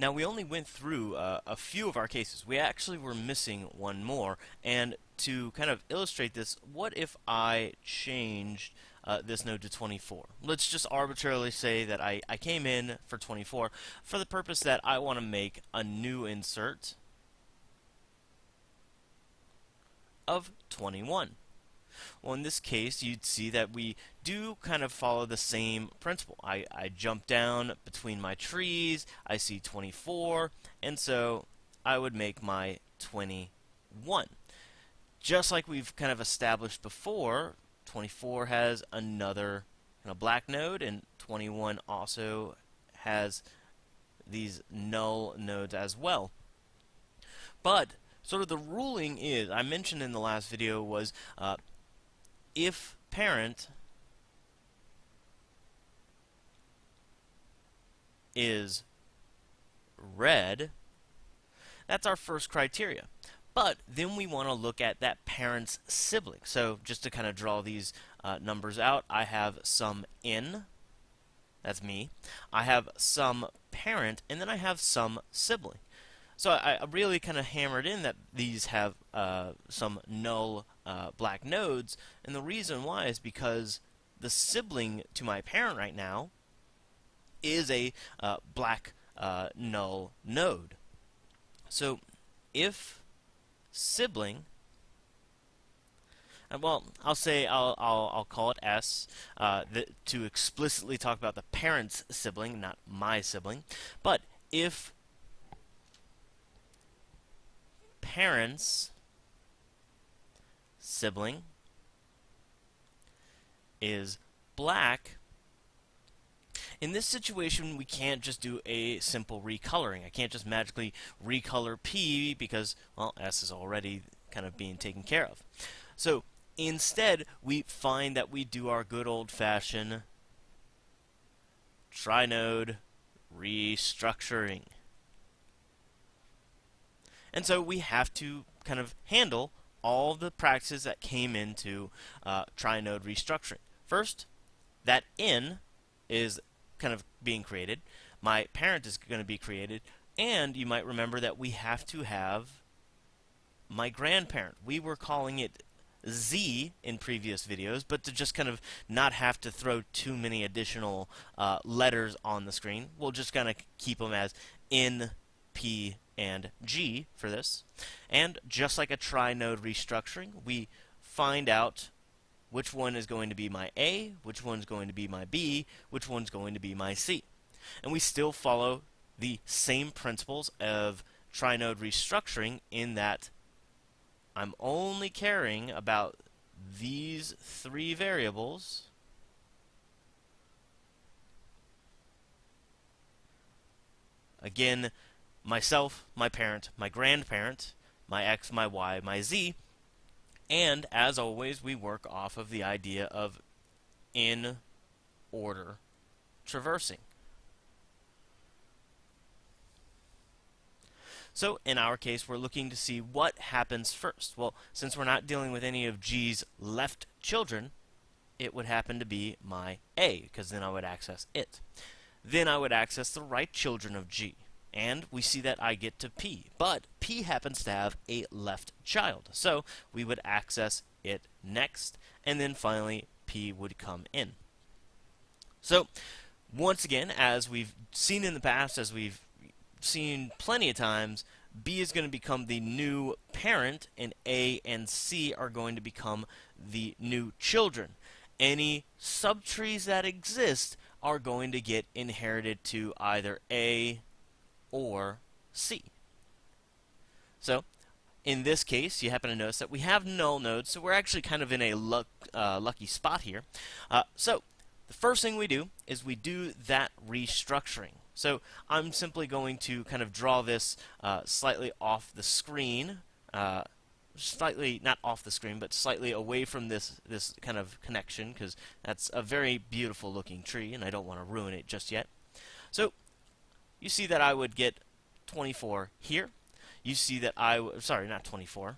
Now we only went through uh, a few of our cases. We actually were missing one more. And to kind of illustrate this, what if I changed uh, this node to 24? Let's just arbitrarily say that I, I came in for 24 for the purpose that I want to make a new insert of 21. Well, in this case, you'd see that we do kind of follow the same principle. I, I jump down between my trees, I see 24, and so I would make my 21. Just like we've kind of established before, 24 has another kind of black node, and 21 also has these null nodes as well. But sort of the ruling is, I mentioned in the last video, was uh, if parent is red, that's our first criteria. But then we want to look at that parent's sibling. So just to kind of draw these uh, numbers out, I have some n, that's me. I have some parent, and then I have some sibling. So I, I really kind of hammered in that these have uh, some null uh, black nodes, and the reason why is because the sibling to my parent right now is a uh, black uh, null node. So if sibling uh, well, I'll say I'll I'll, I'll call it S uh, the, to explicitly talk about the parent's sibling, not my sibling. But if parent's sibling is black, in this situation, we can't just do a simple recoloring. I can't just magically recolor P because, well, S is already kind of being taken care of. So instead, we find that we do our good old-fashioned trinode restructuring. And so we have to kind of handle all the practices that came into uh, trinode restructuring. First, that n is kind of being created. My parent is going to be created. And you might remember that we have to have my grandparent. We were calling it Z in previous videos, but to just kind of not have to throw too many additional uh, letters on the screen, we'll just kind of keep them as N, P, and G for this. And just like a trinode restructuring, we find out which one is going to be my A, which one's going to be my B, which one's going to be my C. And we still follow the same principles of trinode restructuring in that I'm only caring about these three variables again myself, my parent, my grandparent, my x, my y, my z. And as always, we work off of the idea of in order traversing. So in our case, we're looking to see what happens first. Well, since we're not dealing with any of G's left children, it would happen to be my A, because then I would access it. Then I would access the right children of G and we see that I get to P. But P happens to have a left child, so we would access it next, and then finally P would come in. So once again, as we've seen in the past, as we've seen plenty of times, B is going to become the new parent, and A and C are going to become the new children. Any subtrees that exist are going to get inherited to either A, or C. So, in this case, you happen to notice that we have null nodes, so we're actually kind of in a luck, uh, lucky spot here. Uh, so, the first thing we do is we do that restructuring. So, I'm simply going to kind of draw this uh, slightly off the screen, uh, slightly, not off the screen, but slightly away from this, this kind of connection, because that's a very beautiful looking tree, and I don't want to ruin it just yet. So, you see that I would get 24 here. You see that I, sorry, not 24,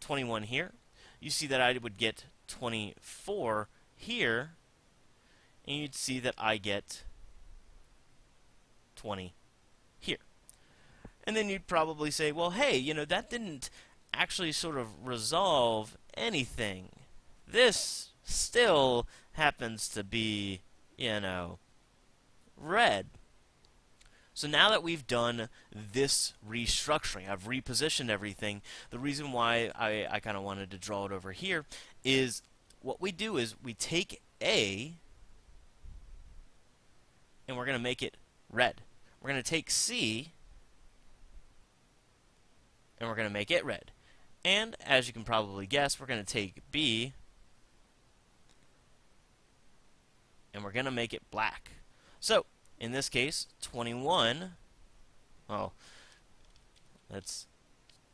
21 here. You see that I would get 24 here, and you'd see that I get 20 here. And then you'd probably say, well, hey, you know, that didn't actually sort of resolve anything. This still happens to be, you know, red. So now that we've done this restructuring, I've repositioned everything, the reason why I, I kind of wanted to draw it over here is what we do is we take A and we're going to make it red. We're going to take C and we're going to make it red. And as you can probably guess, we're going to take B and we're going to make it black. So, in this case, 21, well, that's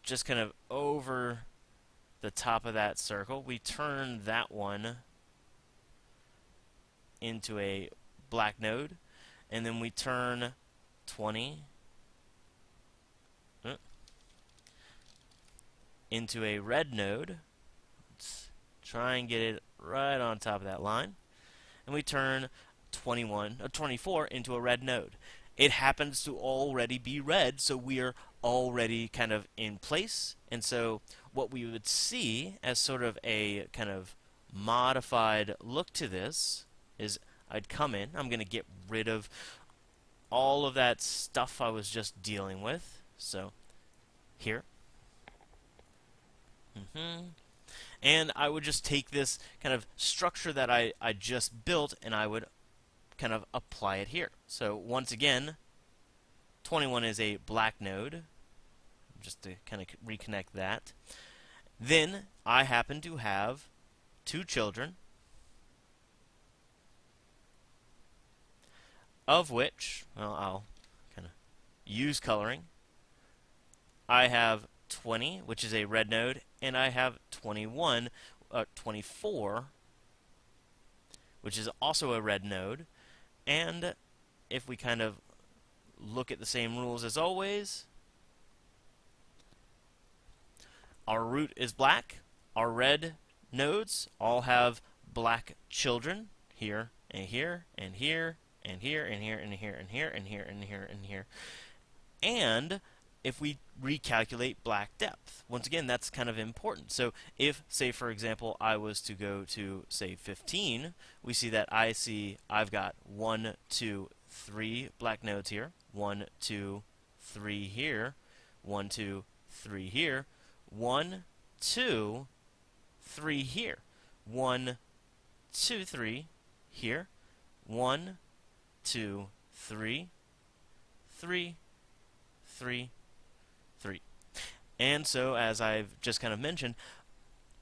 just kind of over the top of that circle. We turn that one into a black node, and then we turn 20 uh, into a red node. Let's try and get it right on top of that line. And we turn 21, uh, 24 into a red node. It happens to already be red, so we are already kind of in place. And so what we would see as sort of a kind of modified look to this is I'd come in, I'm going to get rid of all of that stuff I was just dealing with. So here. Mm -hmm. And I would just take this kind of structure that I, I just built and I would kind of apply it here. So once again, 21 is a black node, just to kind of reconnect that. Then I happen to have two children, of which, well, I'll kind of use coloring. I have 20, which is a red node, and I have 21, uh, 24, which is also a red node. And if we kind of look at the same rules as always, our root is black, our red nodes all have black children here and here and here and here and here and here and here and here and here and here. And if we recalculate black depth. Once again, that's kind of important. So if, say, for example, I was to go to, say, 15, we see that I see I've got 1, 2, 3 black nodes here, 1, 2, 3 here, 1, 2, 3 here, 1, 2, 3 here, 1, 2, 3 here, 1, 2, 3, 3, 3, 3. And so, as I've just kind of mentioned,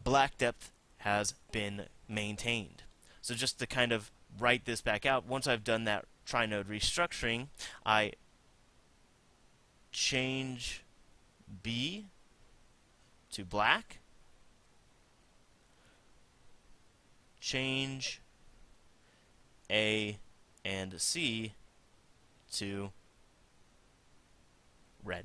black depth has been maintained. So just to kind of write this back out, once I've done that trinode restructuring, I change B to black, change A and C to red.